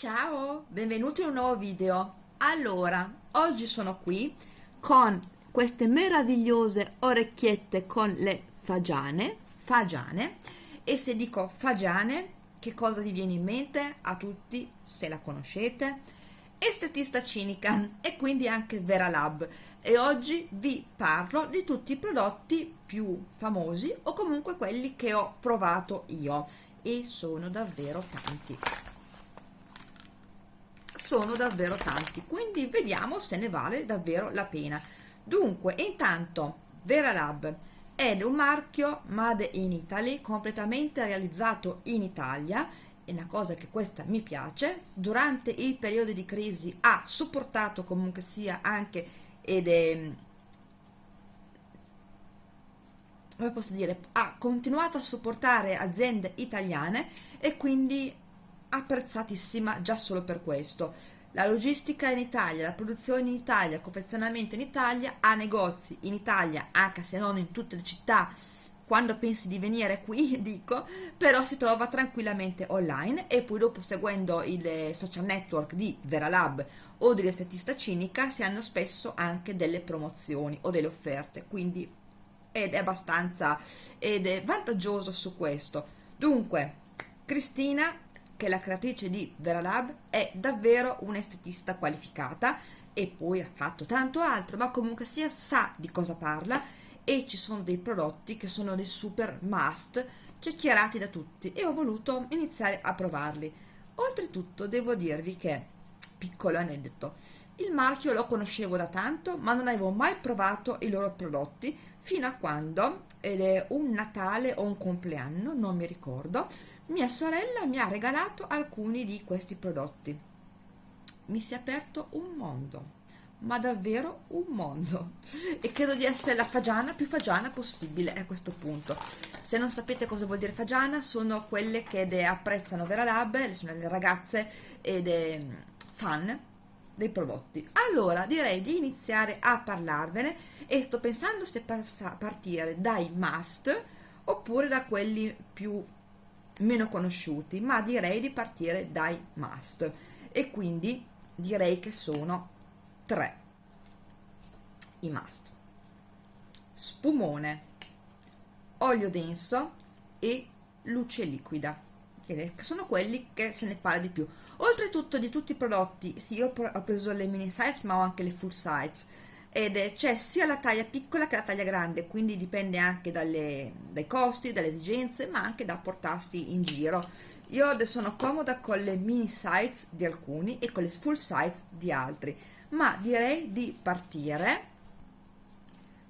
Ciao, benvenuti in un nuovo video. Allora, oggi sono qui con queste meravigliose orecchiette con le fagiane, fagiane, e se dico fagiane, che cosa vi viene in mente a tutti, se la conoscete? Estetista cinica e quindi anche Vera Lab e oggi vi parlo di tutti i prodotti più famosi o comunque quelli che ho provato io e sono davvero tanti sono davvero tanti quindi vediamo se ne vale davvero la pena. Dunque intanto Vera Lab è un marchio made in Italy completamente realizzato in Italia e una cosa che questa mi piace. Durante il periodo di crisi ha supportato comunque sia anche ed è come posso dire ha continuato a supportare aziende italiane e quindi apprezzatissima già solo per questo. La logistica in Italia, la produzione in Italia, il confezionamento in Italia, ha negozi in Italia, anche se non in tutte le città, quando pensi di venire qui, dico, però si trova tranquillamente online e poi dopo seguendo il social network di Veralab o dell'estetista cinica si hanno spesso anche delle promozioni o delle offerte, quindi ed è abbastanza ed è vantaggioso su questo. Dunque, Cristina che la creatrice di Veralab, è davvero un'estetista qualificata e poi ha fatto tanto altro, ma comunque sia sa di cosa parla e ci sono dei prodotti che sono dei super must chiacchierati da tutti e ho voluto iniziare a provarli. Oltretutto devo dirvi che, piccolo aneddoto, il marchio lo conoscevo da tanto ma non avevo mai provato i loro prodotti fino a quando, ed è un Natale o un compleanno, non mi ricordo, mia sorella mi ha regalato alcuni di questi prodotti. Mi si è aperto un mondo, ma davvero un mondo. E credo di essere la fagiana più fagiana possibile a questo punto. Se non sapete cosa vuol dire fagiana, sono quelle che apprezzano Vera Lab, sono le ragazze ed fan dei prodotti allora direi di iniziare a parlarvene e sto pensando se partire dai must oppure da quelli più meno conosciuti ma direi di partire dai must. E quindi direi che sono tre i must. Spumone olio denso e luce liquida che sono quelli che se ne parla di più. Oltretutto di tutti i prodotti sì io ho preso le mini size ma ho anche le full size ed c'è sia la taglia piccola che la taglia grande quindi dipende anche dalle, dai costi dalle esigenze ma anche da portarsi in giro. Io adesso sono comoda con le mini size di alcuni e con le full size di altri ma direi di partire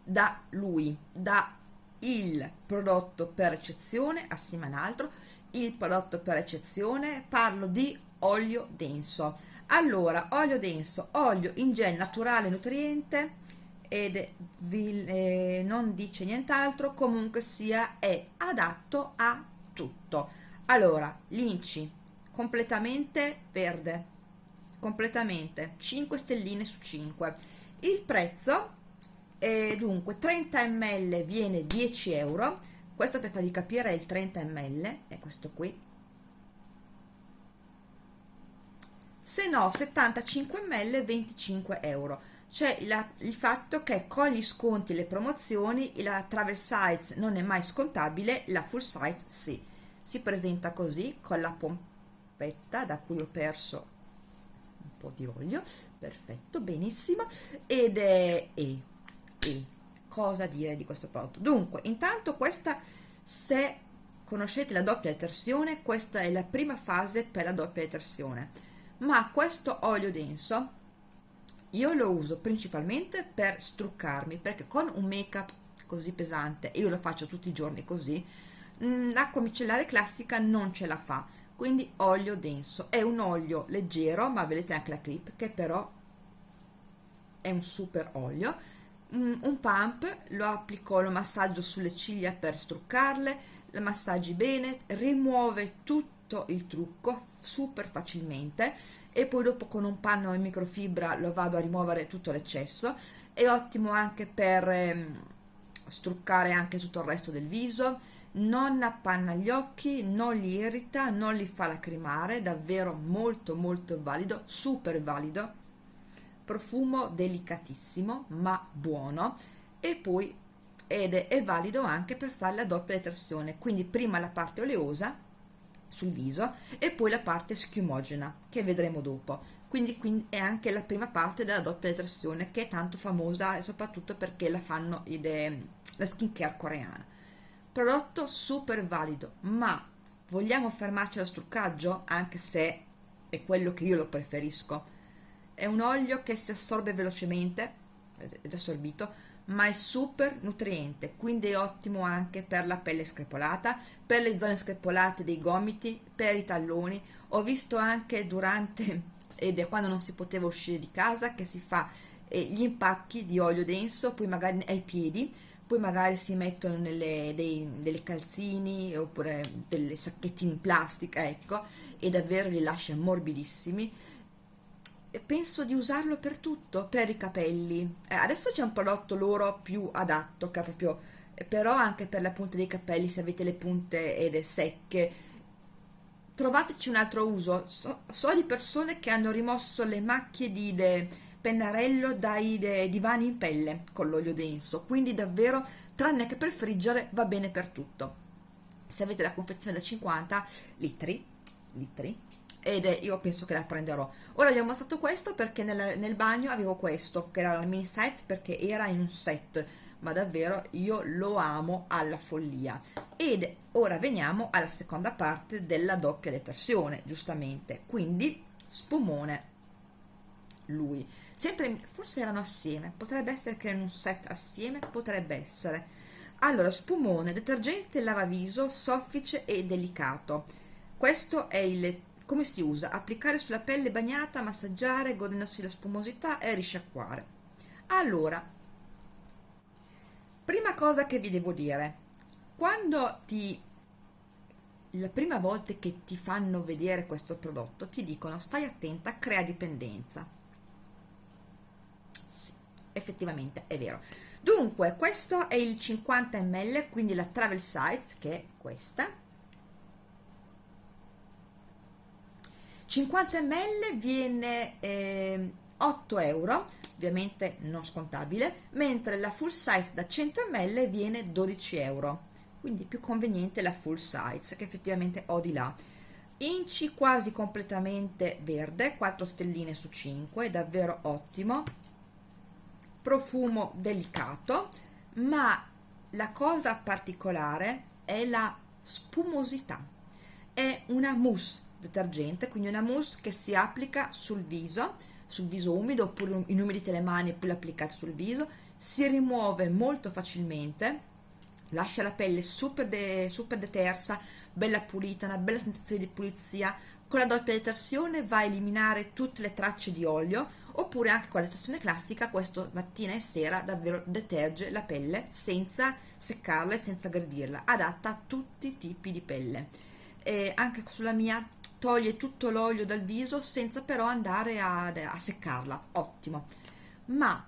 da lui da il prodotto per eccezione assieme a un altro il prodotto per eccezione parlo di olio denso allora olio denso olio in gel naturale nutriente ed vi, eh, non dice nient'altro comunque sia è adatto a tutto. Allora l'inci completamente verde completamente 5 stelline su 5 il prezzo è dunque 30 ml viene 10 euro questo per farvi capire è il 30 ml è questo qui se no 75 ml 25 euro. C'è il fatto che con gli sconti e le promozioni la travel size non è mai scontabile la full size sì. Si presenta così con la pompetta da cui ho perso un po' di olio. Perfetto benissimo. Ed è e, e. Cosa dire di questo prodotto? Dunque intanto questa se conoscete la doppia detersione questa è la prima fase per la doppia detersione ma questo olio denso io lo uso principalmente per struccarmi perché con un make up così pesante e io lo faccio tutti i giorni così mm, l'acqua micellare classica non ce la fa. Quindi olio denso. È un olio leggero ma vedete anche la clip che però è un super olio. Un pump lo applico lo massaggio sulle ciglia per struccarle massaggi bene rimuove tutto il trucco super facilmente e poi dopo con un panno in microfibra lo vado a rimuovere tutto l'eccesso. È ottimo anche per ehm, struccare anche tutto il resto del viso. Non appanna gli occhi non li irrita non li fa lacrimare davvero molto molto valido super valido. Profumo delicatissimo ma buono. E poi ed è, è valido anche per fare la doppia detersione quindi prima la parte oleosa sul viso e poi la parte schiumogena che vedremo dopo. Quindi, quindi è anche la prima parte della doppia detersione che è tanto famosa e soprattutto perché la fanno i, la skincare coreana. Prodotto super valido ma vogliamo fermarci allo struccaggio? Anche se è quello che io lo preferisco. È un olio che si assorbe velocemente è assorbito ma è super nutriente quindi è ottimo anche per la pelle screpolata per le zone screpolate dei gomiti per i talloni. Ho visto anche durante ed è quando non si poteva uscire di casa che si fa eh, gli impacchi di olio denso poi magari ai piedi poi magari si mettono nelle dei, delle calzini oppure delle sacchettini in plastica ecco e davvero li lascia morbidissimi penso di usarlo per tutto, per i capelli. Eh, adesso c'è un prodotto loro più adatto, che proprio, eh, però anche per la punta dei capelli, se avete le punte ed secche. Trovateci un altro uso. So, so, di persone che hanno rimosso le macchie di de, pennarello dai de, divani in pelle con l'olio denso, quindi davvero, tranne che per friggere, va bene per tutto. Se avete la confezione da 50 litri, litri ed è, io penso che la prenderò. Ora vi ho mostrato questo perché nel, nel bagno avevo questo che era la mini size perché era in un set ma davvero io lo amo alla follia. Ed ora veniamo alla seconda parte della doppia detersione giustamente. Quindi spumone. Lui. Sempre forse erano assieme. Potrebbe essere che in un set assieme potrebbe essere. Allora spumone detergente lavaviso soffice e delicato. Questo è il come si usa? Applicare sulla pelle bagnata, massaggiare, godendosi la spumosità e risciacquare. Allora, prima cosa che vi devo dire, quando ti la prima volta che ti fanno vedere questo prodotto ti dicono stai attenta, crea dipendenza. Sì, effettivamente è vero. Dunque, questo è il 50 ml, quindi la travel size, che è questa, 50 ml viene eh, 8 euro ovviamente non scontabile mentre la full size da 100 ml viene 12 euro. Quindi più conveniente la full size che effettivamente ho di là. Inci quasi completamente verde 4 stelline su 5 davvero ottimo. Profumo delicato ma la cosa particolare è la spumosità. È una mousse detergente quindi una mousse che si applica sul viso sul viso umido oppure inumidite le mani e poi l'applicate sul viso. Si rimuove molto facilmente lascia la pelle super, de, super detersa bella pulita una bella sensazione di pulizia. Con la doppia detersione va a eliminare tutte le tracce di olio oppure anche con la detersione classica questo mattina e sera davvero deterge la pelle senza seccarla e senza aggredirla adatta a tutti i tipi di pelle. E anche sulla mia toglie tutto l'olio dal viso senza però andare a, a seccarla. Ottimo. Ma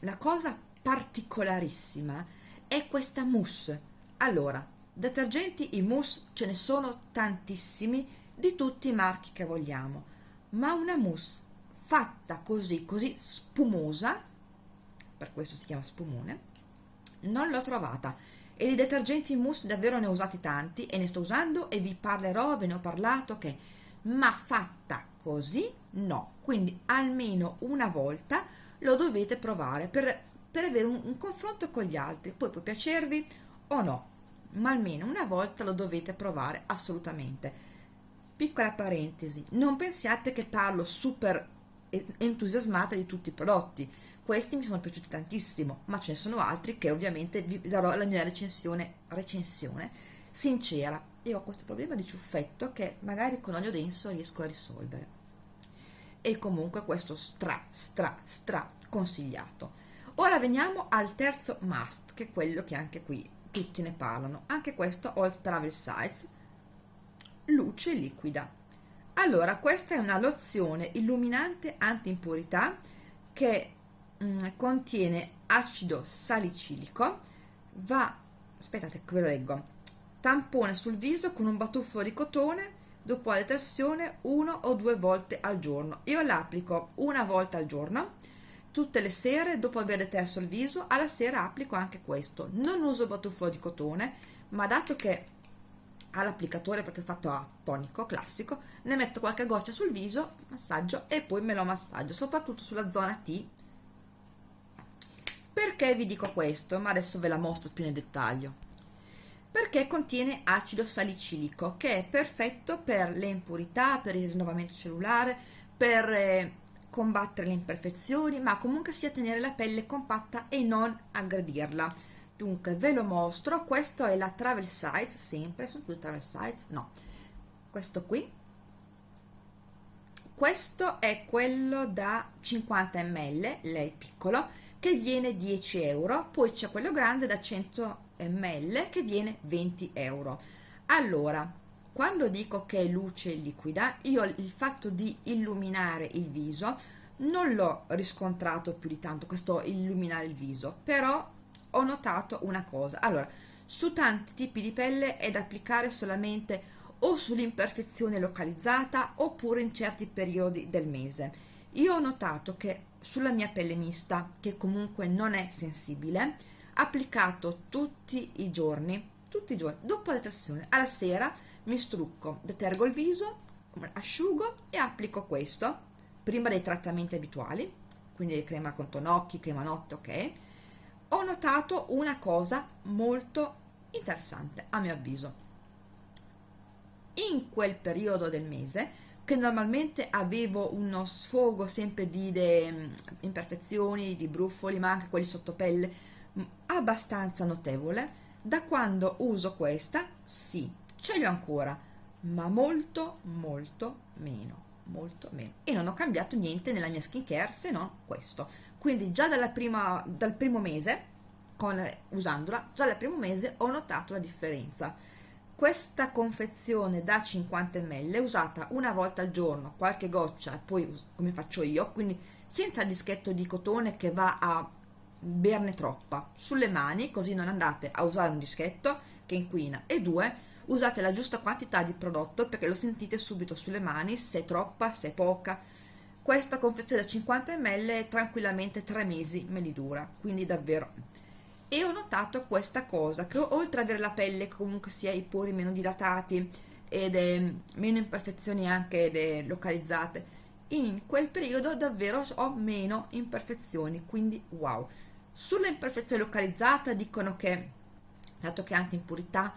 la cosa particolarissima è questa mousse. Allora detergenti in mousse ce ne sono tantissimi di tutti i marchi che vogliamo ma una mousse fatta così così spumosa per questo si chiama spumone non l'ho trovata e di detergenti in mousse davvero ne ho usati tanti e ne sto usando e vi parlerò, ve ne ho parlato che ma fatta così no. Quindi almeno una volta lo dovete provare per, per avere un, un confronto con gli altri. Poi può piacervi o no ma almeno una volta lo dovete provare assolutamente. Piccola parentesi non pensiate che parlo super entusiasmata di tutti i prodotti questi mi sono piaciuti tantissimo ma ce ne sono altri che ovviamente vi darò la mia recensione recensione sincera. Io ho questo problema di ciuffetto che magari con olio denso riesco a risolvere. E comunque questo stra stra stra consigliato. Ora veniamo al terzo must che è quello che anche qui tutti ne parlano. Anche questo ho travel size luce liquida. Allora questa è una lozione illuminante anti impurità che Mm, contiene acido salicilico. Va aspettate ve lo leggo. Tampone sul viso con un batuffolo di cotone dopo la detersione uno o due volte al giorno. Io l'applico una volta al giorno tutte le sere dopo aver deterso il viso. Alla sera applico anche questo. Non uso batuffolo di cotone ma dato che ha l'applicatore proprio fatto a tonico classico ne metto qualche goccia sul viso massaggio e poi me lo massaggio soprattutto sulla zona T perché vi dico questo? Ma adesso ve la mostro più nel dettaglio. Perché contiene acido salicilico che è perfetto per le impurità per il rinnovamento cellulare per eh, combattere le imperfezioni ma comunque sia tenere la pelle compatta e non aggredirla. Dunque ve lo mostro. Questo è la travel size sempre? Sono tutte travel size no. Questo qui. Questo è quello da 50 ml lei piccolo che viene 10 euro poi c'è quello grande da 100 ml che viene 20 euro. Allora quando dico che è luce liquida io il fatto di illuminare il viso non l'ho riscontrato più di tanto questo illuminare il viso però ho notato una cosa. Allora su tanti tipi di pelle è da applicare solamente o sull'imperfezione localizzata oppure in certi periodi del mese. Io ho notato che sulla mia pelle mista che comunque non è sensibile applicato tutti i giorni tutti i giorni dopo la detersione alla sera mi strucco detergo il viso asciugo e applico questo prima dei trattamenti abituali quindi crema contonocchi crema notte ok? Ho notato una cosa molto interessante a mio avviso. In quel periodo del mese che normalmente avevo uno sfogo sempre di de, imperfezioni, di bruffoli, ma anche quelli sottopelle abbastanza notevole. Da quando uso questa sì, ce li ho ancora ma molto molto meno molto meno. E non ho cambiato niente nella mia skincare se non questo. Quindi già dalla prima, dal primo mese con, usandola già dal primo mese ho notato la differenza questa confezione da 50 ml usata una volta al giorno qualche goccia poi come faccio io quindi senza dischetto di cotone che va a berne troppa. Sulle mani così non andate a usare un dischetto che inquina. E due usate la giusta quantità di prodotto perché lo sentite subito sulle mani se è troppa, se è poca. Questa confezione da 50 ml tranquillamente 3 mesi me li dura quindi davvero e ho notato questa cosa che oltre ad avere la pelle comunque sia i pori meno dilatati ed è meno imperfezioni anche localizzate in quel periodo davvero ho meno imperfezioni quindi wow. Sulle imperfezioni localizzate dicono che dato che anche impurità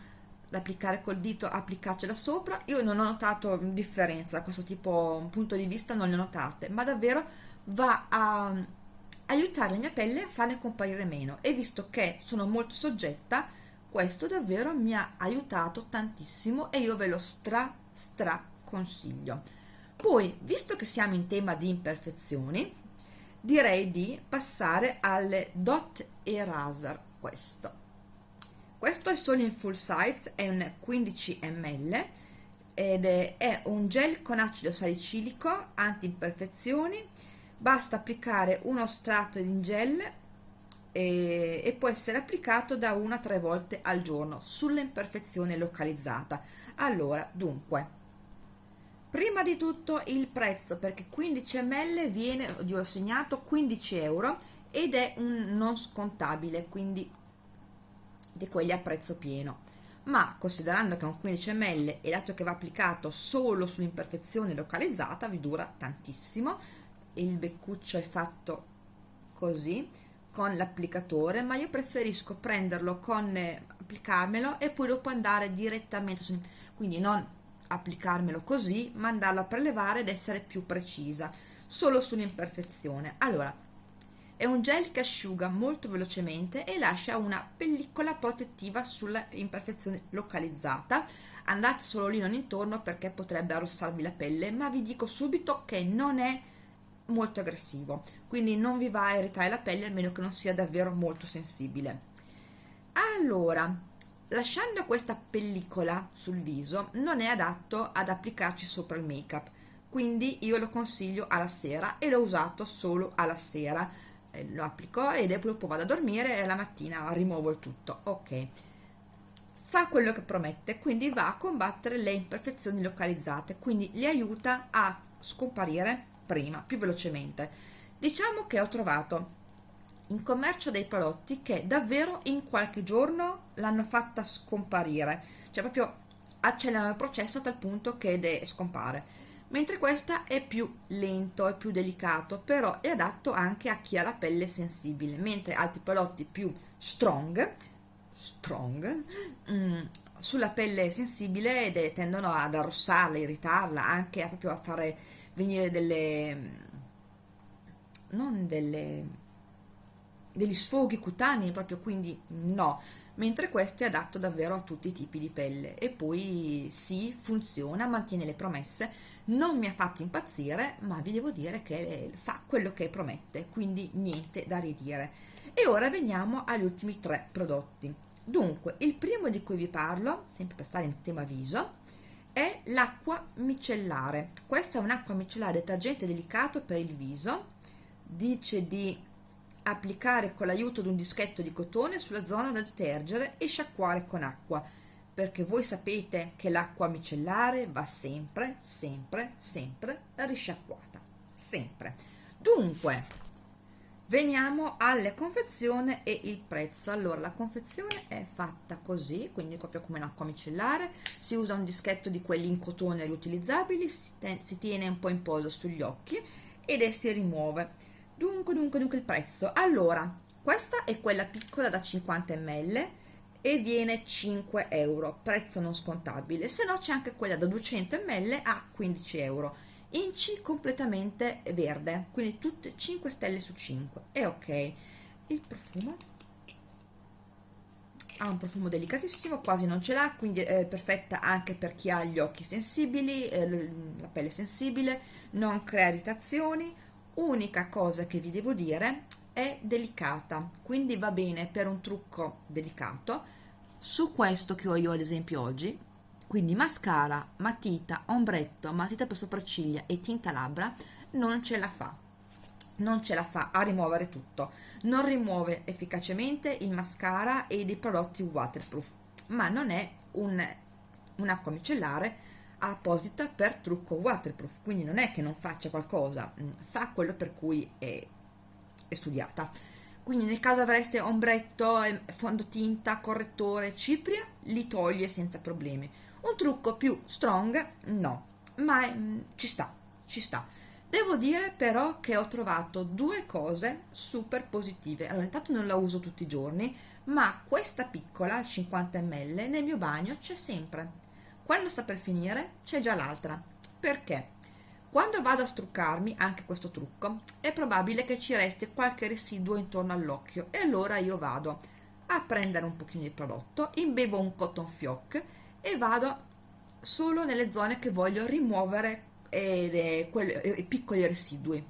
da applicare col dito applicarcela sopra io non ho notato differenza da questo tipo punto di vista non le ho notate ma davvero va a aiutare la mia pelle a farne comparire meno. E visto che sono molto soggetta questo davvero mi ha aiutato tantissimo e io ve lo stra stra consiglio. Poi visto che siamo in tema di imperfezioni direi di passare alle dot eraser questo. Questo è solo in full size è un 15 ml ed è un gel con acido salicilico anti imperfezioni basta applicare uno strato in gel e, e può essere applicato da una a tre volte al giorno sull'imperfezione localizzata. Allora dunque prima di tutto il prezzo perché 15 ml viene, io ho segnato 15 euro ed è un non scontabile quindi di quelli a prezzo pieno. Ma considerando che è un 15 ml e dato che va applicato solo sull'imperfezione localizzata vi dura tantissimo il beccuccio è fatto così con l'applicatore ma io preferisco prenderlo con eh, applicarmelo e poi dopo andare direttamente quindi non applicarmelo così ma andarlo a prelevare ed essere più precisa solo sull'imperfezione allora è un gel che asciuga molto velocemente e lascia una pellicola protettiva sulla imperfezione localizzata. Andate solo lì non intorno perché potrebbe arrossarvi la pelle, ma vi dico subito che non è molto aggressivo, quindi non vi va a irritare la pelle almeno che non sia davvero molto sensibile. Allora, lasciando questa pellicola sul viso non è adatto ad applicarci sopra il make up, quindi io lo consiglio alla sera e l'ho usato solo alla sera. Eh, lo applico e dopo vado a dormire e la mattina rimuovo il tutto. Ok. Fa quello che promette quindi va a combattere le imperfezioni localizzate quindi li aiuta a scomparire prima più velocemente. Diciamo che ho trovato in commercio dei prodotti che davvero in qualche giorno l'hanno fatta scomparire. Cioè proprio accelerano il processo a tal punto che scompare. Mentre questa è più lento, è più delicato, però è adatto anche a chi ha la pelle sensibile, mentre altri prodotti più strong, strong mm, sulla pelle sensibile tendono ad arrossarla, irritarla, anche a proprio a fare venire delle non delle degli sfoghi cutanei proprio quindi no. Mentre questo è adatto davvero a tutti i tipi di pelle. E poi sì funziona mantiene le promesse. Non mi ha fatto impazzire ma vi devo dire che fa quello che promette quindi niente da ridire. E ora veniamo agli ultimi tre prodotti. Dunque il primo di cui vi parlo sempre per stare in tema viso è l'acqua micellare. Questa è un'acqua micellare detergente delicato per il viso. Dice di applicare con l'aiuto di un dischetto di cotone sulla zona da detergere e sciacquare con acqua. Perché voi sapete che l'acqua micellare va sempre, sempre, sempre risciacquata, sempre. Dunque, veniamo alla confezione e il prezzo. Allora, la confezione è fatta così, quindi proprio come un'acqua micellare, si usa un dischetto di quelli in cotone riutilizzabili, si, si tiene un po' in posa sugli occhi ed si rimuove. Dunque, dunque, dunque il prezzo. Allora, questa è quella piccola da 50 ml, e viene 5 euro prezzo non scontabile se no c'è anche quella da 200 ml a 15 euro inci completamente verde. Quindi tutte 5 stelle su 5 e ok. Il profumo. Ha un profumo delicatissimo quasi non ce l'ha quindi è perfetta anche per chi ha gli occhi sensibili eh, la pelle sensibile non crea irritazioni. Unica cosa che vi devo dire è delicata. Quindi va bene per un trucco delicato. Su questo che ho io ad esempio oggi quindi mascara, matita, ombretto, matita per sopracciglia e tinta labbra non ce la fa. Non ce la fa a rimuovere tutto. Non rimuove efficacemente il mascara e dei prodotti waterproof ma non è un, un'acqua micellare apposita per trucco waterproof. Quindi non è che non faccia qualcosa mm, fa quello per cui è è studiata. Quindi nel caso avreste ombretto, fondotinta, correttore, cipria, li toglie senza problemi un trucco più strong no. Ma mm, ci sta ci sta. Devo dire però che ho trovato due cose super positive. Allora intanto non la uso tutti i giorni ma questa piccola 50 ml nel mio bagno c'è sempre. Quando sta per finire c'è già l'altra. Perché? Quando vado a struccarmi, anche questo trucco, è probabile che ci resti qualche residuo intorno all'occhio. E allora io vado a prendere un pochino di prodotto, imbevo un cotton fioc e vado solo nelle zone che voglio rimuovere eh, i piccoli residui.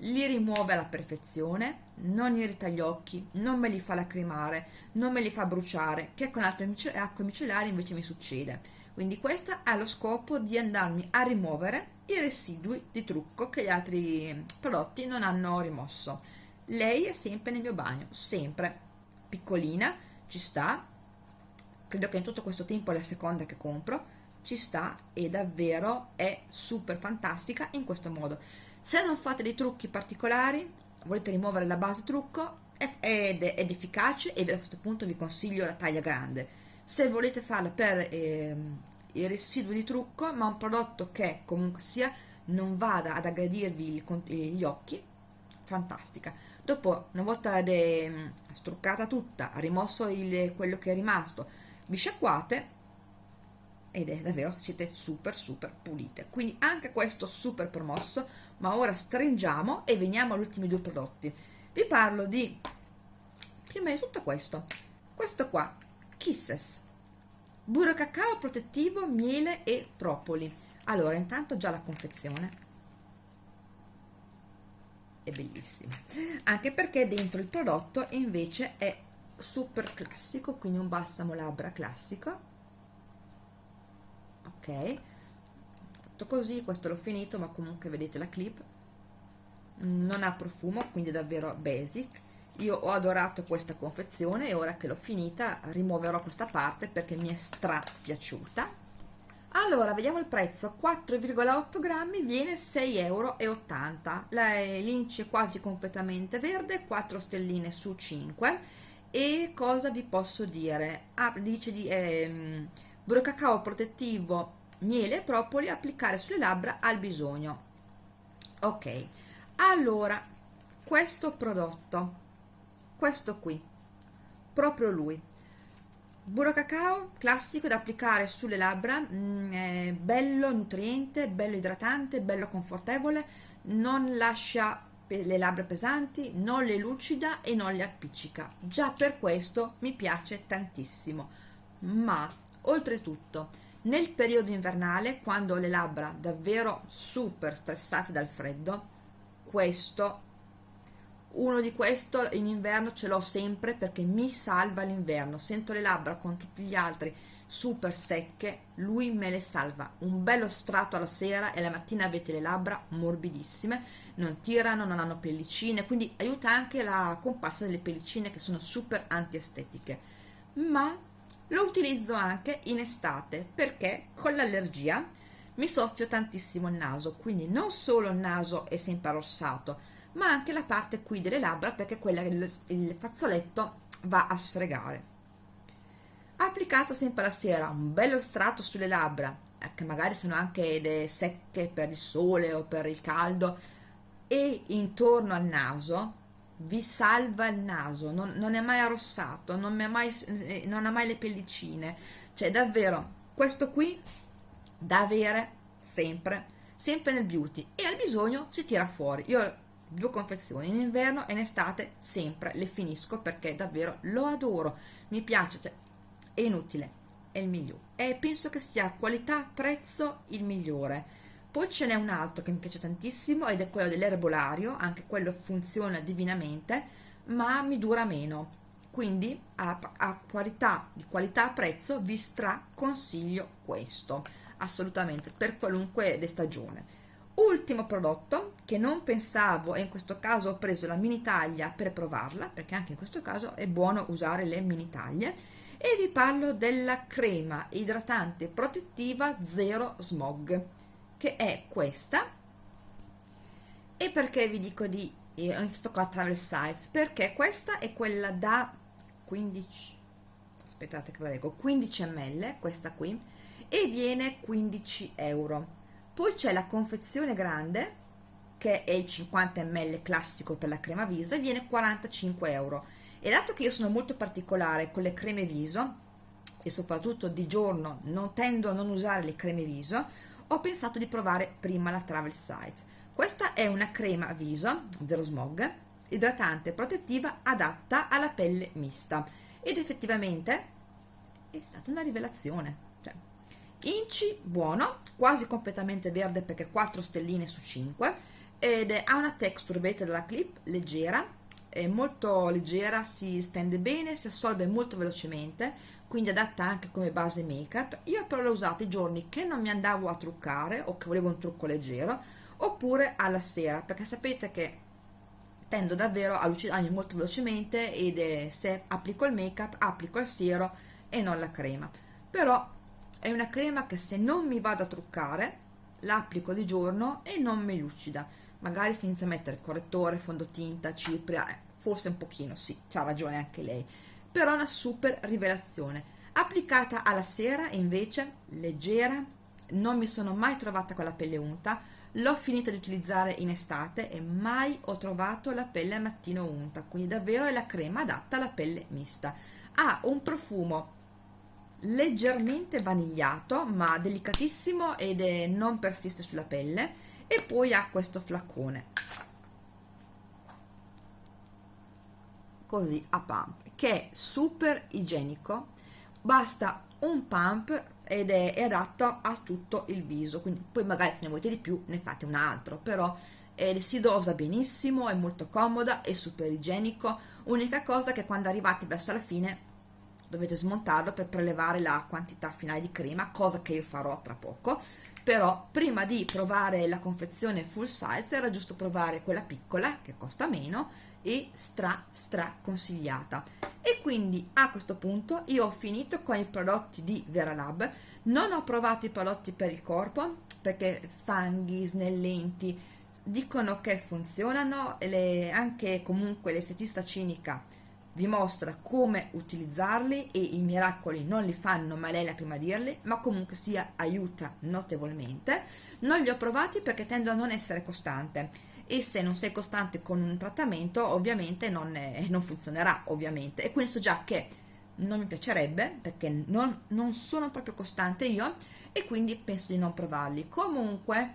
Li rimuove alla perfezione, non irrita gli occhi, non me li fa lacrimare, non me li fa bruciare, che con altre acque micellari invece mi succede. Quindi questa ha lo scopo di andarmi a rimuovere i residui di trucco che gli altri prodotti non hanno rimosso lei è sempre nel mio bagno sempre piccolina ci sta credo che in tutto questo tempo è la seconda che compro ci sta e davvero è super fantastica in questo modo. Se non fate dei trucchi particolari volete rimuovere la base trucco ed è efficace e a questo punto vi consiglio la taglia grande. Se volete farla per eh, il residuo di trucco ma un prodotto che comunque sia non vada ad aggredirvi gli occhi fantastica. Dopo una volta struccata tutta rimosso il, quello che è rimasto vi sciacquate ed è davvero siete super super pulite. Quindi anche questo super promosso ma ora stringiamo e veniamo agli ultimi due prodotti. Vi parlo di prima di tutto questo questo qua Kisses. Burro cacao protettivo, miele e propoli. Allora, intanto già la confezione. È bellissima, anche perché dentro il prodotto invece è super classico, quindi un balsamo labbra classico. Ok, fatto così, questo l'ho finito, ma comunque vedete la clip. non ha profumo quindi davvero basic. Io ho adorato questa confezione e ora che l'ho finita rimuoverò questa parte perché mi è stra piaciuta allora vediamo il prezzo. 4,8 grammi viene 6,80 euro l'inci è quasi completamente verde 4 stelline su 5 e cosa vi posso dire? Ah, dice di ehm, burro cacao protettivo miele e propoli applicare sulle labbra al bisogno. Ok allora questo prodotto questo qui proprio lui. Burro cacao classico da applicare sulle labbra mm, bello nutriente bello idratante bello confortevole non lascia le labbra pesanti non le lucida e non le appiccica. Già per questo mi piace tantissimo. Ma oltretutto nel periodo invernale quando ho le labbra davvero super stressate dal freddo questo uno di questo in inverno ce l'ho sempre perché mi salva l'inverno. Sento le labbra con tutti gli altri super secche lui me le salva. Un bello strato alla sera e la mattina avete le labbra morbidissime non tirano non hanno pellicine quindi aiuta anche la comparsa delle pellicine che sono super antiestetiche. Ma lo utilizzo anche in estate perché con l'allergia mi soffio tantissimo il naso quindi non solo il naso è sempre arrossato ma anche la parte qui delle labbra perché quella il fazzoletto va a sfregare applicato sempre la sera un bello strato sulle labbra eh, che magari sono anche secche per il sole o per il caldo e intorno al naso vi salva il naso non, non è mai arrossato non, mai, eh, non ha mai le pellicine. Cioè davvero questo qui da avere sempre sempre nel beauty e al bisogno si tira fuori. Io due confezioni in inverno e in estate sempre le finisco perché davvero lo adoro. Mi piace cioè, è inutile è il migliore. E penso che sia qualità prezzo il migliore. Poi ce n'è un altro che mi piace tantissimo ed è quello dell'erbolario anche quello funziona divinamente ma mi dura meno. Quindi a, a qualità di qualità prezzo vi straconsiglio questo. Assolutamente per qualunque stagione. Ultimo prodotto che non pensavo e in questo caso ho preso la mini taglia per provarla perché anche in questo caso è buono usare le mini taglie e vi parlo della crema idratante protettiva zero smog che è questa. E perché vi dico di eh, ho iniziato con travel size perché questa è quella da 15 aspettate che ve leggo 15 ml questa qui e viene 15 euro. Poi c'è la confezione grande che è il 50 ml classico per la crema viso e viene 45 euro e dato che io sono molto particolare con le creme viso e soprattutto di giorno non tendo a non usare le creme viso ho pensato di provare prima la travel size questa è una crema viso zero smog idratante protettiva adatta alla pelle mista. Ed effettivamente è stata una rivelazione. Inci buono quasi completamente verde perché 4 stelline su 5 ed ha una texture vedete dalla clip leggera è molto leggera si stende bene si assorbe molto velocemente quindi adatta anche come base make up io però l'ho usata i giorni che non mi andavo a truccare o che volevo un trucco leggero oppure alla sera perché sapete che tendo davvero a lucidarmi molto velocemente ed è, se applico il make up applico il siero e non la crema. Però è una crema che se non mi vado a truccare l'applico di giorno e non mi lucida. Magari si inizia a mettere correttore, fondotinta, cipria eh, forse un pochino, sì, c'ha ragione anche lei. Però una super rivelazione. Applicata alla sera invece leggera non mi sono mai trovata con la pelle unta l'ho finita di utilizzare in estate e mai ho trovato la pelle al mattino unta quindi davvero è la crema adatta alla pelle mista. Ha un profumo leggermente vanigliato ma delicatissimo ed è, non persiste sulla pelle e poi ha questo flaccone così a pump che è super igienico basta un pump ed è, è, adatto a tutto il viso quindi poi magari se ne volete di più ne fate un altro però eh, si dosa benissimo è molto comoda è super igienico. Unica cosa che quando arrivate verso la fine dovete smontarlo per prelevare la quantità finale di crema cosa che io farò tra poco però prima di provare la confezione full size era giusto provare quella piccola che costa meno e stra stra consigliata. E quindi a questo punto io ho finito con i prodotti di Veralab non ho provato i prodotti per il corpo perché fanghi, snellenti dicono che funzionano le, anche comunque l'estetista cinica vi mostra come utilizzarli e i miracoli non li fanno ma lei la prima a dirli ma comunque sia aiuta notevolmente. Non li ho provati perché tendo a non essere costante. E se non sei costante con un trattamento ovviamente non, è, non funzionerà ovviamente. E quindi già che non mi piacerebbe perché non, non sono proprio costante io e quindi penso di non provarli. Comunque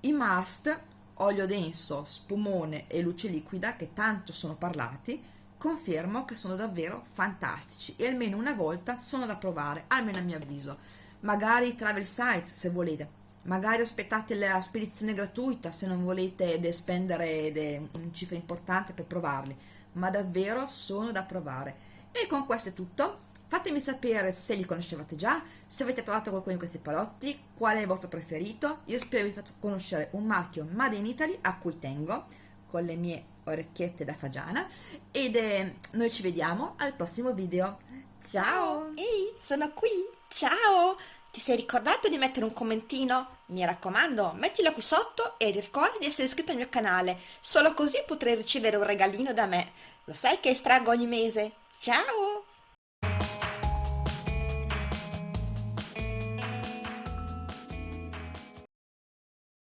i must olio denso, spumone e luce liquida che tanto sono parlati, confermo che sono davvero fantastici e almeno una volta sono da provare, almeno a mio avviso. Magari travel sites se volete, magari aspettate la spedizione gratuita se non volete spendere una cifra importante per provarli, ma davvero sono da provare. E con questo è tutto, Fatemi sapere se li conoscevate già, se avete provato qualcuno di questi prodotti, qual è il vostro preferito. Io spero vi faccio conoscere un marchio Made in Italy a cui tengo con le mie orecchiette da fagiana ed eh, noi ci vediamo al prossimo video. Ciao! Ehi, sono qui! Ciao! Ti sei ricordato di mettere un commentino? Mi raccomando, mettilo qui sotto e ricorda di essere iscritto al mio canale, solo così potrai ricevere un regalino da me. Lo sai che estraggo ogni mese? Ciao!